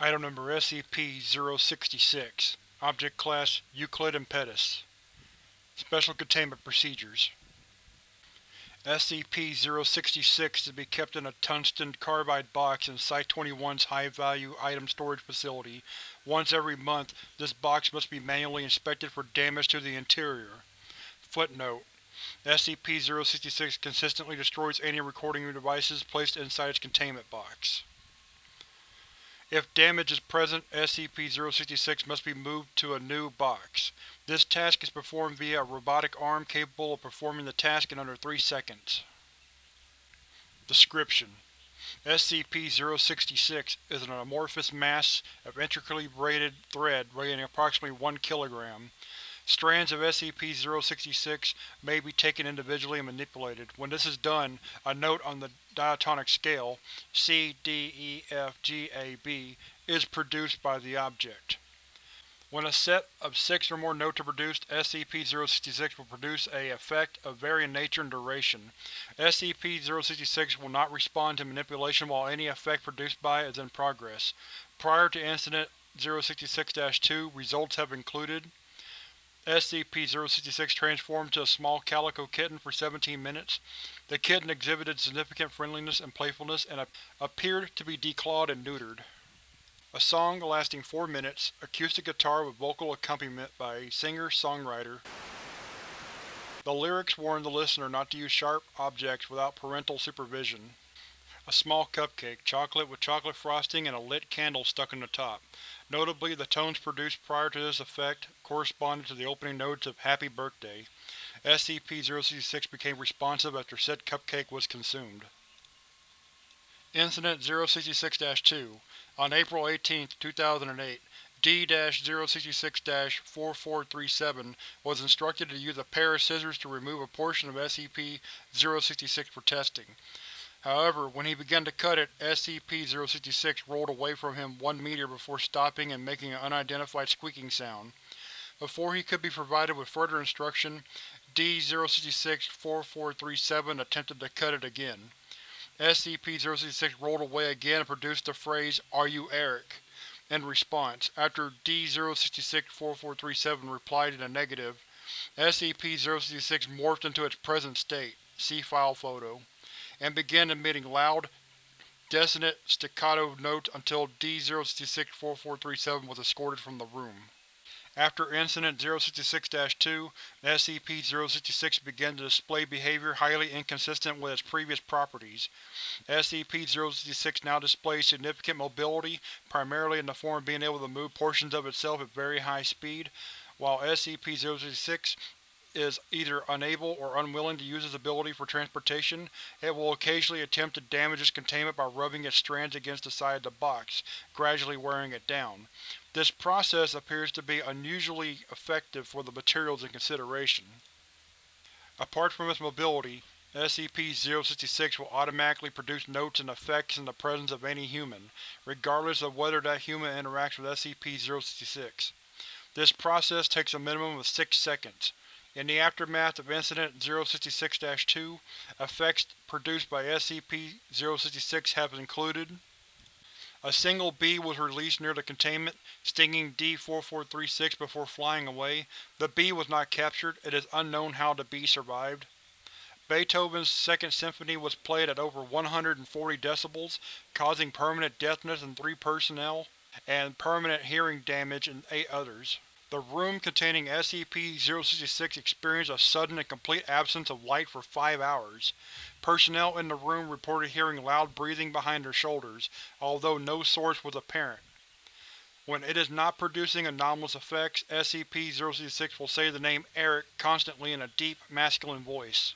Item Number SCP-066 Object Class Euclid and Impetus Special Containment Procedures SCP-066 is to be kept in a tungsten carbide box in Site-21's High-Value Item Storage Facility. Once every month, this box must be manually inspected for damage to the interior. Footnote: SCP-066 consistently destroys any recording devices placed inside its containment box. If damage is present, SCP-066 must be moved to a new box. This task is performed via a robotic arm capable of performing the task in under 3 seconds. Description: SCP-066 is an amorphous mass of intricately braided thread weighing approximately 1 kg. Strands of SCP-066 may be taken individually and manipulated. When this is done, a note on the diatonic scale C, D, E, F, G, A, B is produced by the object. When a set of six or more notes are produced, SCP-066 will produce a effect of varying nature and duration. SCP-066 will not respond to manipulation while any effect produced by it is in progress. Prior to Incident 066-2, results have included SCP-066 transformed to a small calico kitten for 17 minutes. The kitten exhibited significant friendliness and playfulness and appeared to be declawed and neutered. A song lasting 4 minutes, acoustic guitar with vocal accompaniment by a singer-songwriter. The lyrics warn the listener not to use sharp objects without parental supervision. A small cupcake, chocolate with chocolate frosting and a lit candle stuck on the top. Notably, the tones produced prior to this effect corresponded to the opening notes of Happy Birthday. SCP-066 became responsive after said cupcake was consumed. Incident 066-2 On April 18, 2008, D-066-4437 was instructed to use a pair of scissors to remove a portion of SCP-066 for testing. However, when he began to cut it, SCP-066 rolled away from him one meter before stopping and making an unidentified squeaking sound. Before he could be provided with further instruction, D-066-4437 attempted to cut it again. SCP-066 rolled away again and produced the phrase, Are you Eric? in response. After D-066-4437 replied in a negative, SCP-066 morphed into its present state. See file photo and began emitting loud, dissonant staccato notes until D-066-4437 was escorted from the room. After Incident 066-2, SCP-066 began to display behavior highly inconsistent with its previous properties. SCP-066 now displays significant mobility, primarily in the form of being able to move portions of itself at very high speed, while SCP-066 is either unable or unwilling to use its ability for transportation, it will occasionally attempt to damage its containment by rubbing its strands against the side of the box, gradually wearing it down. This process appears to be unusually effective for the materials in consideration. Apart from its mobility, SCP-066 will automatically produce notes and effects in the presence of any human, regardless of whether that human interacts with SCP-066. This process takes a minimum of six seconds. In the aftermath of Incident 066-2, effects produced by SCP-066 have included A single bee was released near the containment, stinging D-4436 before flying away. The bee was not captured. It is unknown how the bee survived. Beethoven's Second Symphony was played at over 140 decibels, causing permanent deafness in three personnel, and permanent hearing damage in eight others. The room containing SCP-066 experienced a sudden and complete absence of light for five hours. Personnel in the room reported hearing loud breathing behind their shoulders, although no source was apparent. When it is not producing anomalous effects, SCP-066 will say the name Eric constantly in a deep, masculine voice.